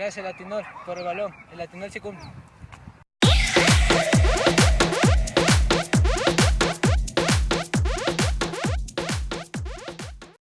Gracias Latinol por el balón. El Latinol se cumple.